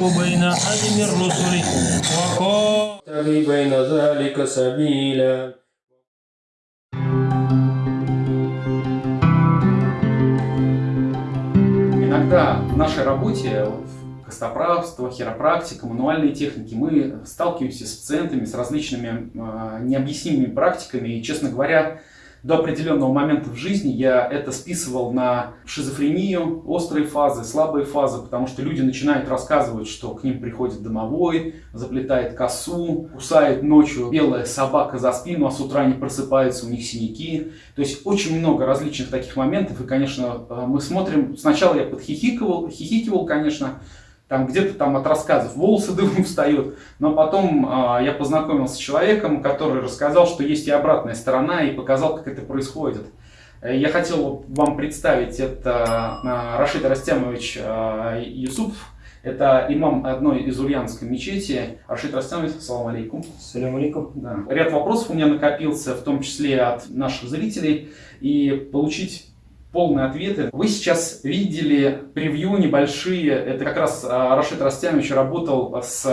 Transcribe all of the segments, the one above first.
بين أحد من رسله وقال بين ذلك سبيلا Иногда в нашей работе, в костоправство, хиропрактика, мануальные техники, мы сталкиваемся с пациентами, с различными э, необъяснимыми практиками. И, честно говоря, до определенного момента в жизни я это списывал на шизофрению, острые фазы, слабые фазы, потому что люди начинают рассказывать, что к ним приходит домовой, заплетает косу, кусает ночью белая собака за спину, а с утра они просыпаются, у них синяки. То есть очень много различных таких моментов, и, конечно, э, мы смотрим, сначала я подхихикивал, хихикивал, конечно, там где-то там от рассказов волосы дымом встают, но потом э, я познакомился с человеком, который рассказал, что есть и обратная сторона, и показал, как это происходит. Э, я хотел вам представить, это э, Рашид Растямович э, Юсуп, это имам одной из ульянской мечети. Рашид Растямович, салам алейкум. Салам алейкум. Да. Ряд вопросов у меня накопился, в том числе от наших зрителей, и получить полные ответы. Вы сейчас видели превью небольшие, это как раз а, Рашид Растямович работал с,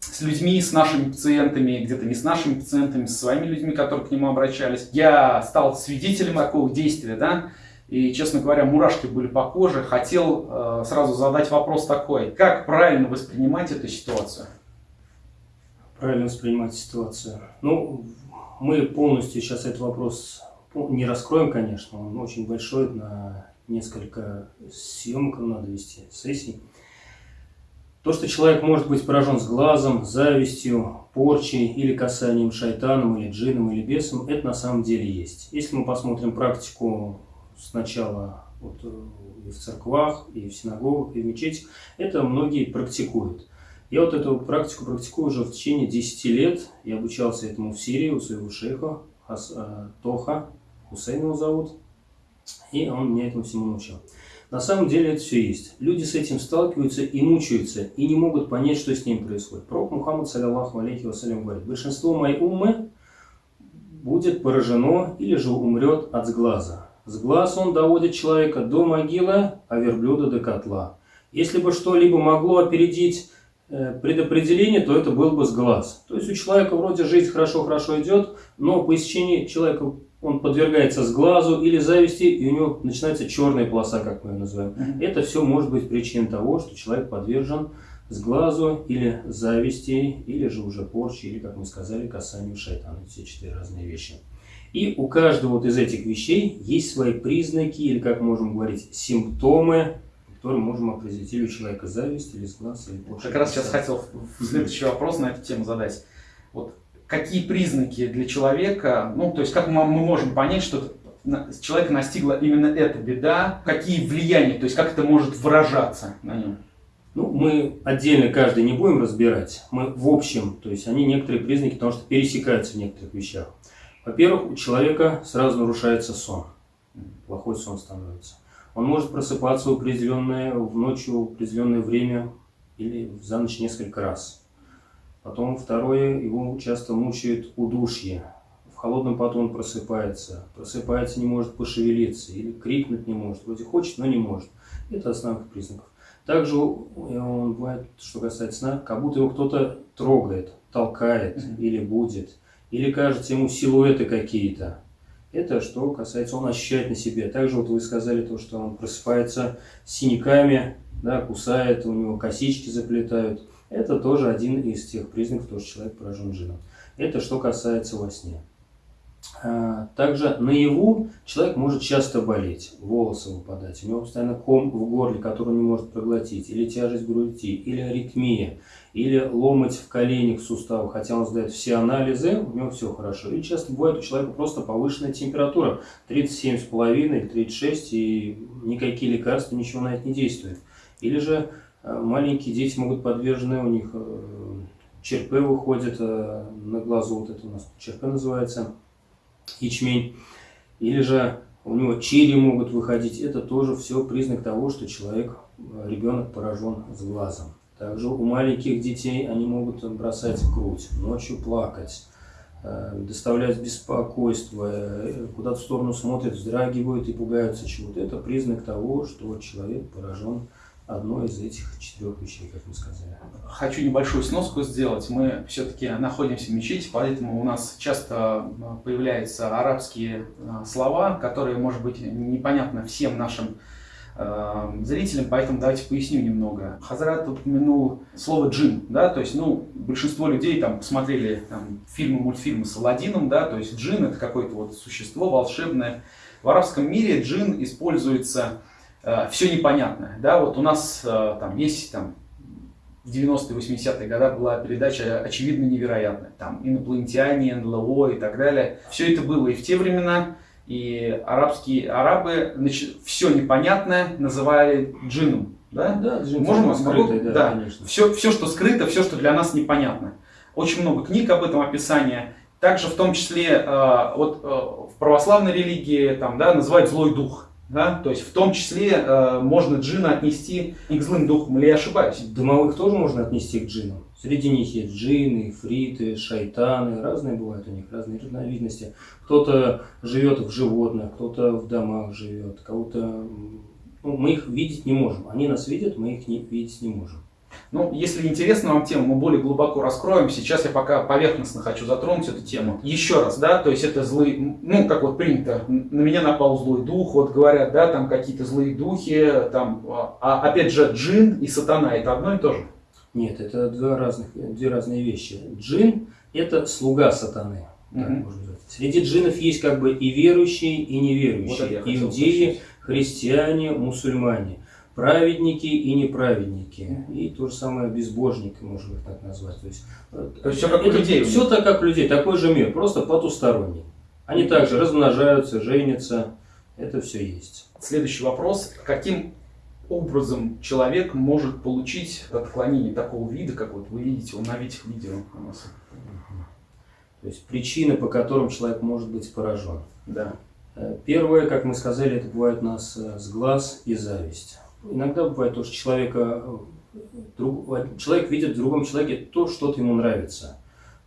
с людьми, с нашими пациентами, где-то не с нашими пациентами, с своими людьми, которые к нему обращались. Я стал свидетелем такого действия, да, и, честно говоря, мурашки были по коже. Хотел э, сразу задать вопрос такой, как правильно воспринимать эту ситуацию? Правильно воспринимать ситуацию. Ну, мы полностью сейчас этот вопрос не раскроем, конечно, он очень большой, на несколько съемок надо вести, сессий. То, что человек может быть поражен с глазом, завистью, порчей или касанием шайтаном, или джином, или бесом, это на самом деле есть. Если мы посмотрим практику сначала вот, э, и в церквах, и в синагогах, и в мечетях, это многие практикуют. Я вот эту практику практикую уже в течение 10 лет. Я обучался этому в Сирии у своего шейха э, Тоха, Хусейн его зовут, и он меня этому всему научил. На самом деле это все есть. Люди с этим сталкиваются и мучаются, и не могут понять, что с ним происходит. Пророк Мухаммад, саллиллаху алейхи вассалям, говорит, большинство моей уммы будет поражено или же умрет от сглаза. С глаз он доводит человека до могилы, а верблюда до котла. Если бы что-либо могло опередить э, предопределение, то это был бы с глаз. То есть у человека вроде жизнь хорошо-хорошо идет, но по истечении человека он подвергается сглазу или зависти, и у него начинается черная полоса, как мы ее называем. Это все может быть причиной того, что человек подвержен сглазу или зависти, или же уже порче, или, как мы сказали, касанию шайтана. Все четыре разные вещи. И у каждого вот из этих вещей есть свои признаки, или, как можем говорить, симптомы, которые можем определить или у человека зависть, или сглаз, или порча. Как раз сейчас хотел следующий вопрос на эту тему задать. Вот какие признаки для человека, ну, то есть как мы, можем понять, что человека настигла именно эта беда, какие влияния, то есть как это может выражаться на нем? Ну, мы отдельно каждый не будем разбирать, мы в общем, то есть они некоторые признаки, потому что пересекаются в некоторых вещах. Во-первых, у человека сразу нарушается сон, плохой сон становится. Он может просыпаться в определенное, в ночью в определенное время или за ночь несколько раз. Потом второе, его часто мучает удушье. В холодном поту он просыпается. Просыпается, не может пошевелиться или крикнуть не может. Вроде хочет, но не может. Это основных признаков. Также он бывает, что касается сна, как будто его кто-то трогает, толкает mm -hmm. или будет. Или кажется ему силуэты какие-то. Это что касается, он ощущает на себе. Также вот вы сказали то, что он просыпается с синяками, да, кусает, у него косички заплетают. Это тоже один из тех признаков, что человек поражен джином. Это что касается во сне. А, также наяву человек может часто болеть, волосы выпадать, у него постоянно ком в горле, который он не может проглотить, или тяжесть груди, или аритмия, или ломать в коленях, в суставах, хотя он сдает все анализы, у него все хорошо. И часто бывает у человека просто повышенная температура, 37,5 или 36, и никакие лекарства, ничего на это не действует. Или же маленькие дети могут подвержены, у них э, черпы выходят э, на глазу, вот это у нас черпы называется, ячмень. Или же у него черри могут выходить. Это тоже все признак того, что человек, ребенок поражен с глазом. Также у маленьких детей они могут бросать грудь, ночью плакать, э, доставляют беспокойство, э, куда-то в сторону смотрят, вздрагивают и пугаются чего-то. Это признак того, что человек поражен одной из этих четырех вещей, как мы сказали. Хочу небольшую сноску сделать. Мы все-таки находимся в мечети, поэтому у нас часто а, появляются арабские а, слова, которые, может быть, непонятны всем нашим а, зрителям, поэтому давайте поясню немного. Хазрат упомянул слово джин, да, то есть, ну, большинство людей там посмотрели там, фильмы, мультфильмы с Аладдином, да, то есть джин это какое-то вот существо волшебное. В арабском мире джин используется Э, все непонятное. Да, вот у нас э, там есть там, в 90-е, 80-е годы была передача «Очевидно невероятная». Там инопланетяне, НЛО и так далее. Все это было и в те времена, и арабские арабы значит, все непонятное называли джинном. Да, да джин Можем, скрытый, да, да, конечно. Все, все, что скрыто, все, что для нас непонятно. Очень много книг об этом описания. Также в том числе э, вот, в православной религии там, да, называют злой дух. Да? То есть в том числе э, можно джина отнести и к злым духам, или я ошибаюсь? Домовых тоже можно отнести к джинам. Среди них есть джины, фриты, шайтаны, разные бывают у них, разные разновидности. Кто-то живет в животных, кто-то в домах живет, кого-то... Ну, мы их видеть не можем. Они нас видят, мы их не, видеть не можем. Ну, если интересна вам тема, мы более глубоко раскроем. Сейчас я пока поверхностно хочу затронуть эту тему. Еще раз, да, то есть это злые, ну, как вот принято, на меня напал злой дух, вот говорят, да, там какие-то злые духи, там, а опять же, джин и сатана, это одно и то же? Нет, это два разных, две разные вещи. Джин – это слуга сатаны. Так угу. можно сказать. Среди джинов есть как бы и верующие, и неверующие. Вот Иудеи, христиане, мусульмане праведники и неправедники. И то же самое безбожники, можно их так назвать. То есть, э, то есть все как у людей. Все так, как у людей, такой же мир, просто потусторонний. Они также размножаются, женятся, это все есть. Следующий вопрос. Каким образом человек может получить отклонение такого вида, как вот вы видите он на этих видео у нас? То есть причины, по которым человек может быть поражен. Да. Э, первое, как мы сказали, это бывает у нас э, с глаз и зависть. Иногда бывает то, что человека, друг, человек видит в другом человеке то, что ему нравится.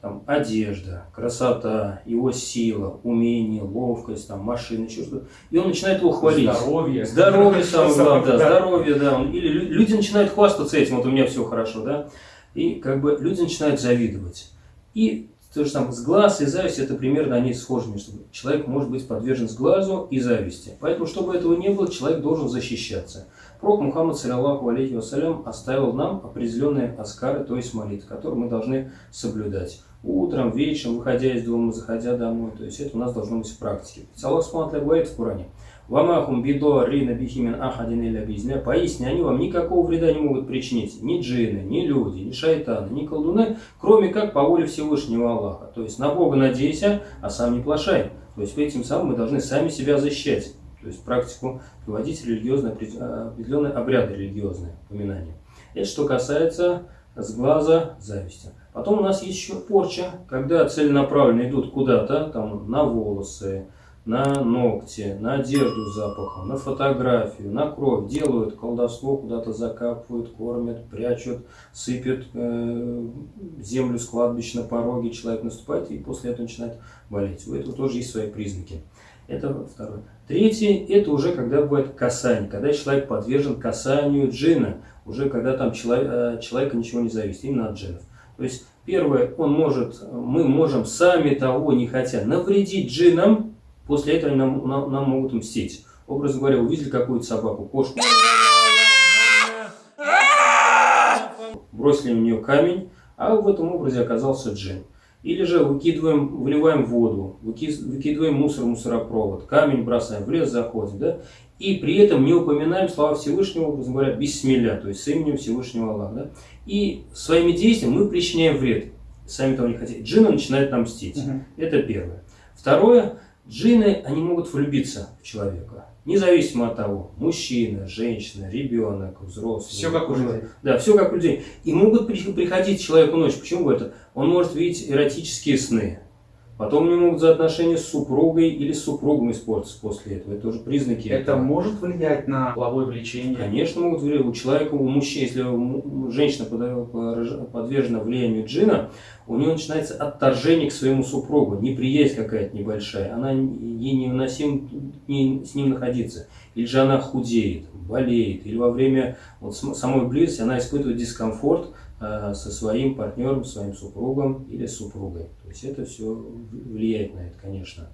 Там, одежда, красота, его сила, умение, ловкость, там, машина, еще что-то. И он начинает его хвалить. Здоровье. Здоровье самое главное, да, здоровье, да. Или люди начинают хвастаться этим, вот у меня все хорошо, да. И как бы люди начинают завидовать. И то же самое, с глаз и зависть, это примерно они схожи между собой. Человек может быть подвержен с глазу и зависти. Поэтому, чтобы этого не было, человек должен защищаться. Пророк Мухаммад, саллиллаху алейхи вассалям, оставил нам определенные аскары, то есть молитвы, которые мы должны соблюдать. Утром, вечером, выходя из дома, заходя домой. То есть это у нас должно быть в практике. Аллах Субхану говорит в Коране. Вамахум бидо рина бихимин ахадин или бизня. Поясни, они вам никакого вреда не могут причинить. Ни джины, ни люди, ни шайтаны, ни колдуны, кроме как по воле Всевышнего Аллаха. То есть на Бога надейся, а сам не плашай. То есть этим самым мы должны сами себя защищать то есть практику проводить религиозные, определенные обряды религиозные, упоминания. Это что касается с глаза зависти. Потом у нас есть еще порча, когда целенаправленно идут куда-то, там, на волосы, на ногти, на одежду запахом, на фотографию, на кровь, делают колдовство, куда-то закапывают, кормят, прячут, сыпят э, землю с кладбищ на пороге, человек наступает и после этого начинает болеть. У этого тоже есть свои признаки. Это второе. Третье, это уже когда бывает касание, когда человек подвержен касанию джина, уже когда там человек, э, человека ничего не зависит, именно от джинов. То есть, первое, он может, мы можем сами того не хотя навредить джинам, после этого нам, нам, нам могут мстить. Образно говоря, увидели какую-то собаку, кошку, бросили в нее камень, а в этом образе оказался джин. Или же выкидываем, выливаем воду, выкидываем мусор, мусоропровод, камень бросаем, в лес заходим, да? И при этом не упоминаем слова Всевышнего, образно говоря, бессмеля, то есть с именем Всевышнего Аллаха. Да? И своими действиями мы причиняем вред. Сами того не хотите. Джинны начинают нам мстить. Угу. Это первое. Второе. Джинны, они могут влюбиться в человека. Независимо от того, мужчина, женщина, ребенок, взрослый. Все как у людей. Да, все как у людей. И могут приходить человеку ночью. Почему это? Он может видеть эротические сны. Потом не могут за отношения с супругой или с супругом испортиться после этого. Это уже признаки. Это может влиять на половое влечение? Конечно, могут влиять. У человека, у мужчины, если женщина под- подвержена влиянию джина, у нее начинается отторжение к своему супругу, неприязнь какая-то небольшая. Она ей невыносимо не- с ним находиться. Или же она худеет, болеет, или во время вот самой близости она испытывает дискомфорт со своим партнером, своим супругом или супругой. То есть это все влияет на это, конечно.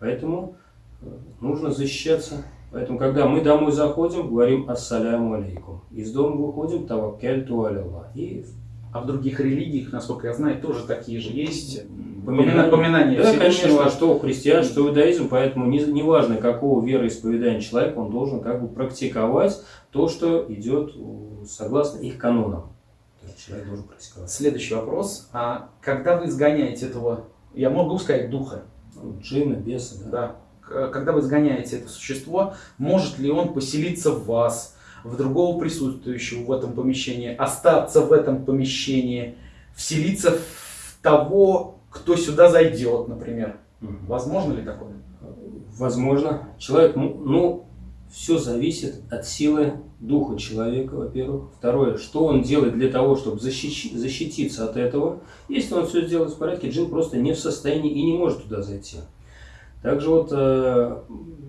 Поэтому э, нужно защищаться. Поэтому, когда мы домой заходим, говорим «Ассаляму алейкум». Из дома выходим «Таваккальту аляллах». И А в других религиях, насколько я знаю, тоже такие же есть. Поминание. Поминание Да, конечно, что христиан, что иудаизм, поэтому не- неважно, какого вероисповедания человек, он должен как бы практиковать то, что идет э, согласно их канонам. То есть человек должен практиковать. Следующий вопрос. А когда вы изгоняете этого, я могу сказать, духа, Ну, Джина, беса, да. да, когда вы изгоняете это существо, может ли он поселиться в вас, в другого присутствующего в этом помещении, остаться в этом помещении, вселиться в того, кто сюда зайдет, например? Возможно ли такое? Возможно. Человек, ну, ну, все зависит от силы духа человека, во-первых. Второе, что он делает для того, чтобы защищи- защититься от этого. Если он все сделает в порядке, джин просто не в состоянии и не может туда зайти. Также вот э,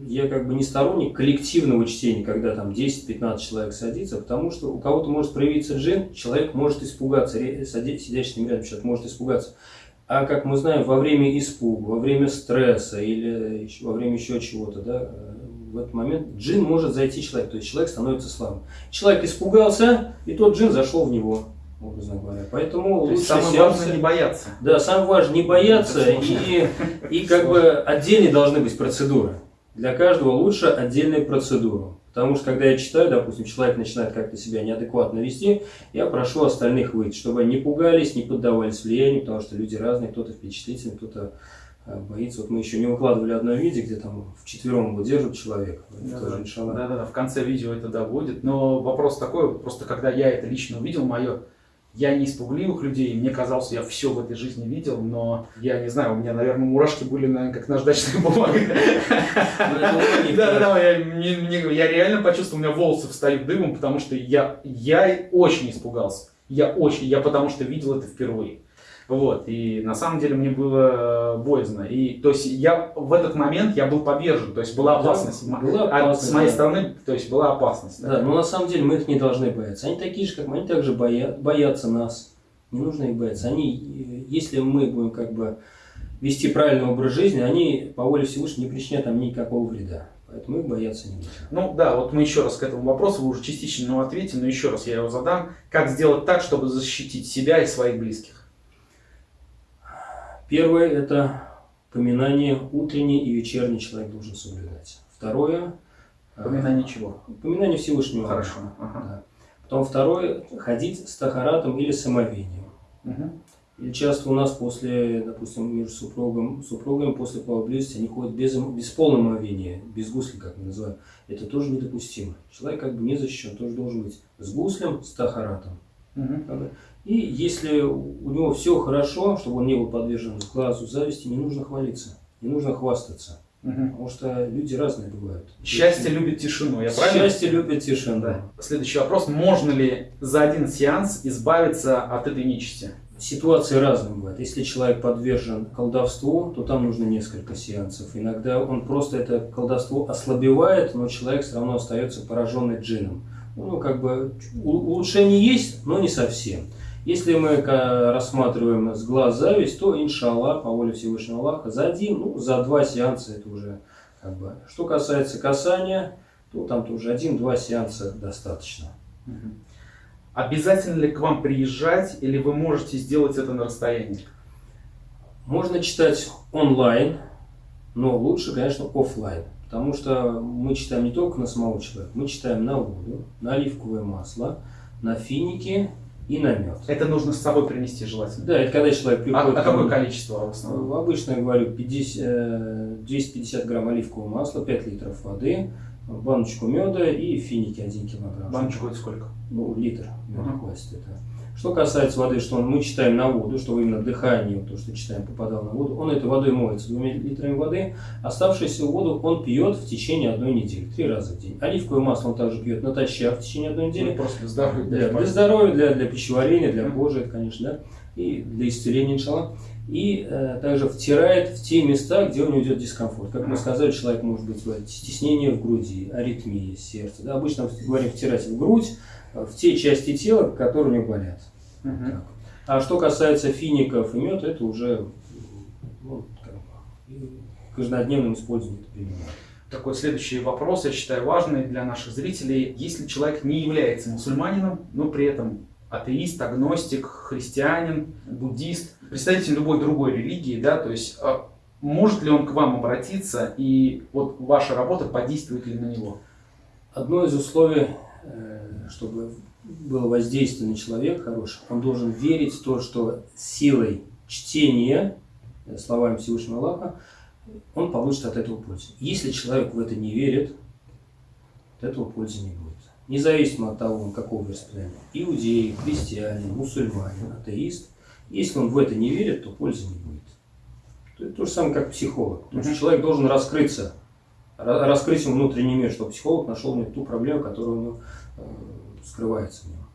я как бы не сторонник коллективного чтения, когда там 10-15 человек садится, потому что у кого-то может проявиться джин, человек может испугаться, ре- сиди- сидящий рядом человек может испугаться. А как мы знаем, во время испуга, во время стресса или во время еще чего-то, да, э, в этот момент джин может зайти человек, то есть человек становится слабым. Человек испугался, и тот джин зашел в него, образно говоря. Поэтому То лучше самое сеансы- важное не бояться. да, самое важное не бояться и, и как бы отдельные должны быть процедуры. Для каждого лучше отдельная процедура. Потому что когда я читаю, допустим, человек начинает как-то себя неадекватно вести, я прошу остальных выйти, чтобы они не пугались, не поддавались влиянию, потому что люди разные, кто-то впечатлительный, кто-то боится. Вот мы еще не выкладывали одно видео, где там вчетвером его держат человек. Это тоже, иншаллах. Да, да, да, в конце видео это будет. Но вопрос такой, просто когда я это лично увидел, мое, я не из пугливых людей, мне казалось, я все в этой жизни видел, но я не знаю, у меня, наверное, мурашки были, наверное, как наждачная бумага. Ну. Да, да, я, реально почувствовал, у меня волосы встают дымом, потому что я, я очень испугался. Я очень, я потому что видел это впервые. Вот, и на самом деле мне было э, боязно. И, то есть, я в этот момент я был повержен, то есть, была Да, опасность. была А опасность, с моей да. стороны, то есть, была опасность. Да, но на самом деле мы их не должны бояться. Они такие же, как мы, они также боя- боятся нас. Не нужно их бояться. Они, э, если мы будем как бы вести правильный образ жизни, они по воле Всевышнего не причинят нам никакого вреда. Поэтому их бояться не нужно. Ну да, вот мы еще раз к этому вопросу, вы уже частично ответили, но еще раз я его задам. Как сделать так, чтобы защитить себя и своих близких? Первое – это поминание утренний и вечерний человек должен соблюдать. Второе – Поминание чего? поминание Всевышнего. Хорошо. Ага. Да. Потом второе – ходить с тахаратом или с омовением. Мгм. И часто у нас после, допустим, между супругом, супругами после половой близости они ходят без, без полного омовения, без гусли, как мы называем. Это тоже недопустимо. Человек как бы не защищен, тоже должен быть с гуслем, с тахаратом. Мгм. И если у него все хорошо, чтобы он не был подвержен глазу зависти, не нужно хвалиться, не нужно хвастаться. Мгм. Потому что люди разные бывают. Счастье любит тишину, я правильно? Счастье любит тишину. Да. Следующий вопрос. Можно ли за один сеанс избавиться от этой нечисти? Ситуации разные бывают. Если человек подвержен колдовству, то там нужно несколько сеансов. Иногда он просто это колдовство ослабевает, но человек все равно остается пораженный джином. Ну, как бы улучшение есть, но не совсем. Если мы рассматриваем с глаз зависть, то, иншаллах, по воле Всевышнего Аллаха, за один, ну, за два сеанса это уже как бы. Что касается касания, то там тоже один-два сеанса достаточно. Обязательно ли к вам приезжать, или вы можете сделать это на расстоянии? Можно читать онлайн, но лучше, конечно, оффлайн. Потому что мы читаем не только на самого человека, мы читаем на воду, на оливковое масло, на финики и на мед. Это нужно с собой принести желательно. Да, это когда человек А, приходит... а ко какое количество в основном? Обычно я говорю 50, э, 250 грамм оливкового масла, 5 литров воды, баночку меда и финики 1 килограмм. Баночку это сколько? Ну, литр меда Мгм. хватит это. Что касается воды, что мы читаем на воду, что именно дыхание, то, что читаем, попадало на воду, он этой водой моется двумя литрами воды, оставшуюся воду он пьет в течение одной недели, три раза в день. Оливковое масло он также пьет натощак в течение одной недели. Ну, просто для здоровья. Для, для здоровья, для, для пищеварения, для кожи, это, конечно, да, и для исцеления, иншалла. И э, также втирает в те места, где у него идет дискомфорт. Как мы сказали, человек может быть стеснение в груди, аритмия сердца. Да? Обычно говорим втирать в грудь, в те части тела, которые у него болят. Так. А что касается фиников и мед, это уже ну, как бы, это применяется. Такой следующий вопрос, я считаю важный для наших зрителей. Если человек не является мусульманином, но при этом атеист, агностик, христианин, буддист, представитель любой другой религии, да, то есть а, может ли он к вам обратиться и вот ваша работа подействует ли на него? Одно из условий, чтобы было воздействие на человека хорошее, он должен верить в то, что силой чтения э, словами Всевышнего Аллаха он получит от этого пользу. Если человек в это не верит, от этого пользы не будет. Независимо от того, он какого вероисповедания. Иудей, христианин, мусульманин, атеист. Если он в это не верит, то пользы не будет. То, то же самое, как психолог. Потому что человек должен раскрыться, ра- раскрыть ему внутренний мир, чтобы психолог нашел него ту проблему, которая у него э, скрывается в нем.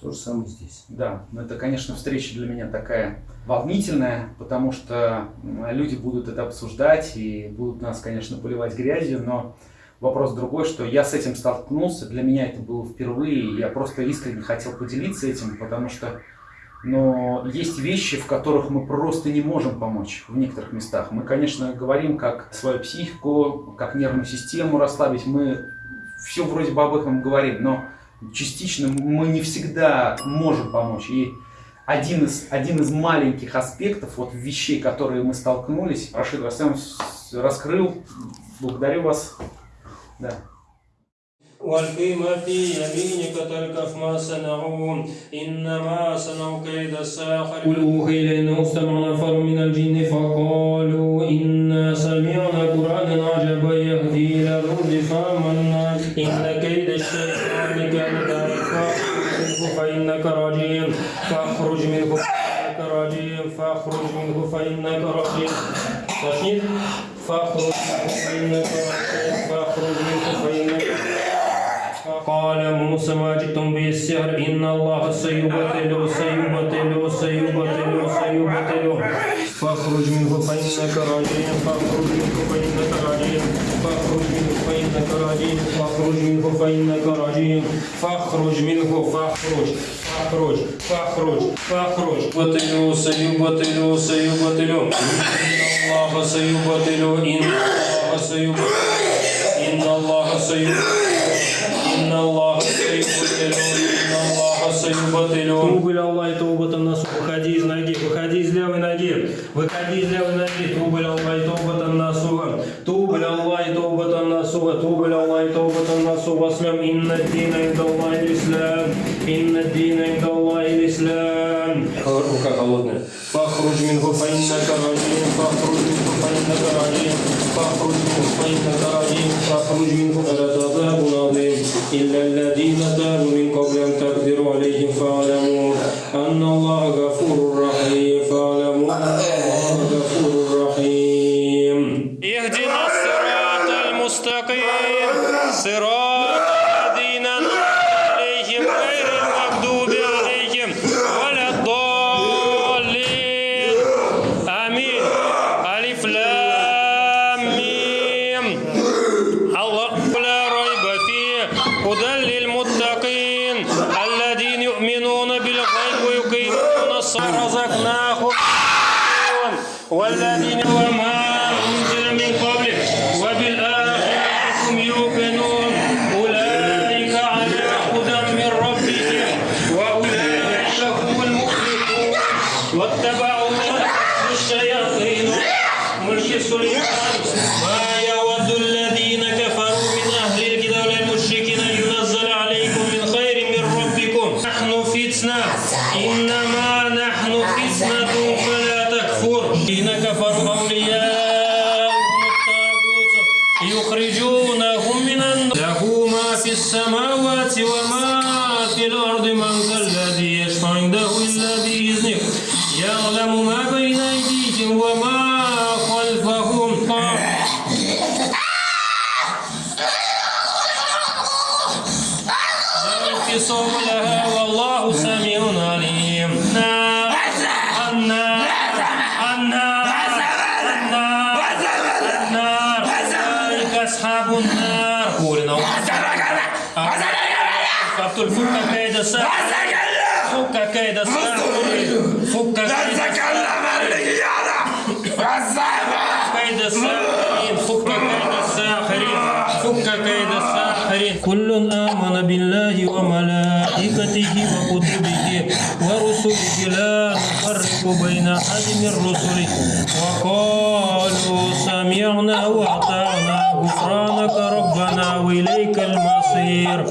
То же самое здесь. Да, но это, конечно, встреча для меня такая волнительная, потому что люди будут это обсуждать и будут нас, конечно, поливать грязью, но вопрос другой, что я с этим столкнулся, для меня это было впервые, я просто искренне хотел поделиться этим, потому что но есть вещи, в которых мы просто не можем помочь в некоторых местах. Мы, конечно, говорим, как свою психику, как нервную систему расслабить, мы все вроде бы об этом говорим, но частично мы не всегда можем помочь. И один из, один из маленьких аспектов, вот вещей, которые мы столкнулись, Рашид Расем раскрыл. Благодарю вас. Да. والقيم في يمينك تلقف ما صنعوا إنما صنعوا كيد الساحر. قل أوحي إلينا استمع نفر من الجن فقالوا إنا سمعنا قرآنا عجبا يهدي إلى الرشد فآمنا. إن كيد الشيطان كان ضعيفا. فإنك رجيم. فاخرج منه فإنك رجيم. فاخرج منه فإنك رجيم. فاخرج منه فإنك رجيم. قال موسى ما جئتم به السحر إن الله سيبطل سيبطل سيبطل سيبطل فاخرج منه فإنك رجيم فاخرج منه فإنك رجيم فاخرج منه فإنك رجيم فاخرج منه فإنك رجيم فاخرج منه فاخرج فاخرج فاخرج فاخرج بطلوا سيبطل سيبطل إن الله سيبطل إن الله سيبطل إن الله سيبطل إن الله سيبطل إن الله سيبطل Туба ля Аллах, тауба нас. Выходи из ноги, выходи из левой ноги. Выходи из левой ноги. Туба ля Аллах, тауба насуга. Туба ля Аллах, тауба насуга. Туба ля Аллах, тауба насуга. Слям. Инна дина инда Аллах ислам. Инна дина инда Аллах ислам. Рука холодная. فاخرج منه فإنك رجيم فاخرج منه فإنك رجيم فاخرج منه فإنك رجيم فاخرج منه فلعذاب عظيم إلا الذين تابوا لها والله سميع عليم. النار النار النار أولئك أصحاب النار. قولنا فك كيد الساحر فك كيد الساحر فك كيد الساحرين فك كيد الساحرين فك كيد الساحرين كل آمن بالله وملائكته وكتبه ورسله لا نفرق بين أحد من رسله. وقالوا سمعنا وأطعنا. غفرانك ربنا وإليك المصير.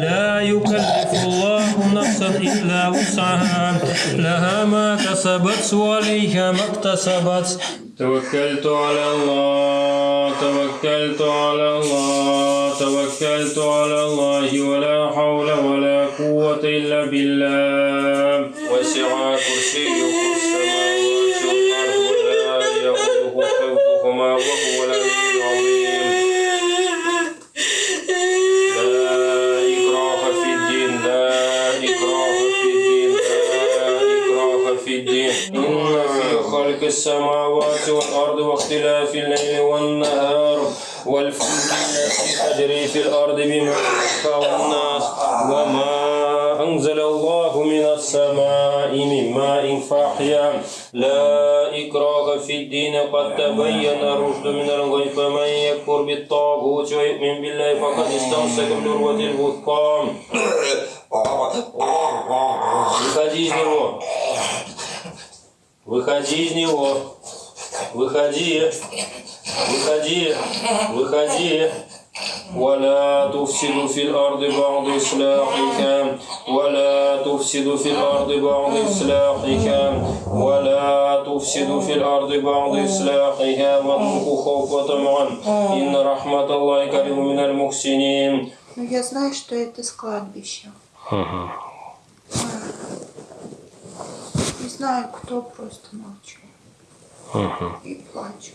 لا يكلف الله نفسا إلا وسعها. لها ما كسبت وعليها ما اكتسبت. توكلت على الله توكلت على الله. توكلت على الله ولا حول ولا قوة إلا بالله. وسع كرسيه السماوات والأرض ولا يؤوده حفظهما وهو العلي العظيم. السماوات والأرض واختلاف الليل والنهار. تجري في الأرض بما ينفع الناس وما أنزل الله من السماء من ماء فأحيا لا إكراه في الدين قد تبين الرشد من الغي فمن يكفر بالطاغوت ويؤمن بالله فقد استمسك بالعروة الوثقى Выходи из него. Выходи из него. Выходи. Выходи. Выходи. ولا تفسدوا في الأرض بعد إصلاحها ولا تفسدوا في الأرض بعد إصلاحها ولا تفسدوا في الأرض بعد إصلاحها واتقوا خوفا طمعا إن رحمة الله قريب من المحسنين Ну, я знаю, что это с кладбища. Не знаю, кто просто молчу. И плачу.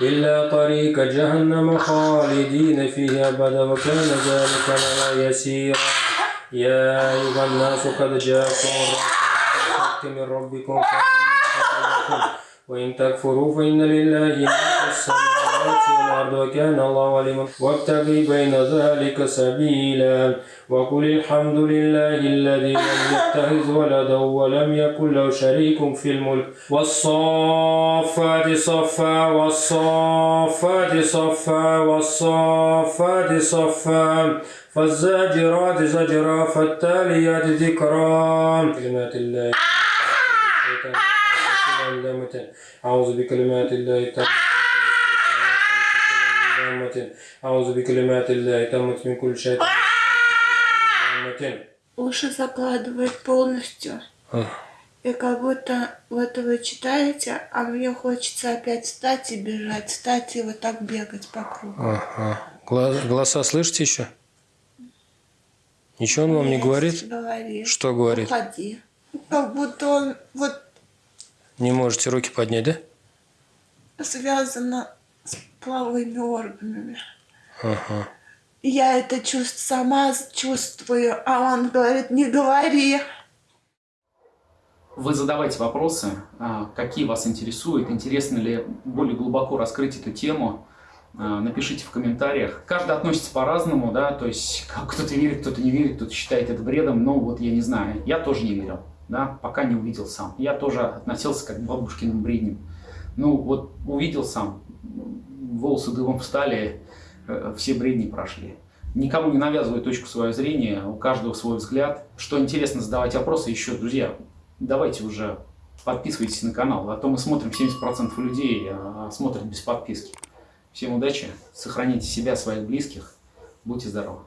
إلا طريق جهنم خالدين فيه أبدا وكان ذلك لنا يسيرا. يا أيها الناس قد جاءكم الرسول من ربكم وإن تكفروا فإن لله ما والأرض وكان الله عليما. وابتغي بين ذلك سبيلا. وقل الحمد لله الذي لم يتخذ ولدا ولم يكن له شريك في الملك. والصافات صفا والصافات صفا والصافات صفا. فالزاجرات زجرا فالتاليات ذكرا. كلمات الله أعوذ بكلمات الله التامة. أعوذ بكلمات الله التامة من كل شيطان Уши закладывает полностью. И как будто вот вы читаете, а мне хочется опять встать и бежать, встать и вот так бегать по кругу. Ага. Гла- Голоса слышите еще? Ничего он вам не говорит? Говорит. Что говорит? Уходи. Как будто он вот Не можете руки поднять, да? связано с половыми органами. Ага. Я это чувств сама чувствую, а он говорит, не говори. Вы задавайте вопросы, а, какие вас интересуют, интересно ли более глубоко раскрыть эту тему. А, Напишите в комментариях. Каждый относится по-разному, да, то есть кто-то верит, кто-то не верит, кто-то считает это бредом, но вот я не знаю. Я тоже не верил, да, пока не увидел сам. Я тоже относился как к бабушкиным бредням. Ну вот увидел сам, волосы дымом встали, э, все бредни прошли. Никому не навязываю точку своего зрения, у каждого свой взгляд. Что интересно, задавать вопросы еще, друзья, давайте уже подписывайтесь на канал, а то мы смотрим 70% людей а, смотрят без подписки. Всем удачи, сохраните себя, своих близких, будьте здоровы.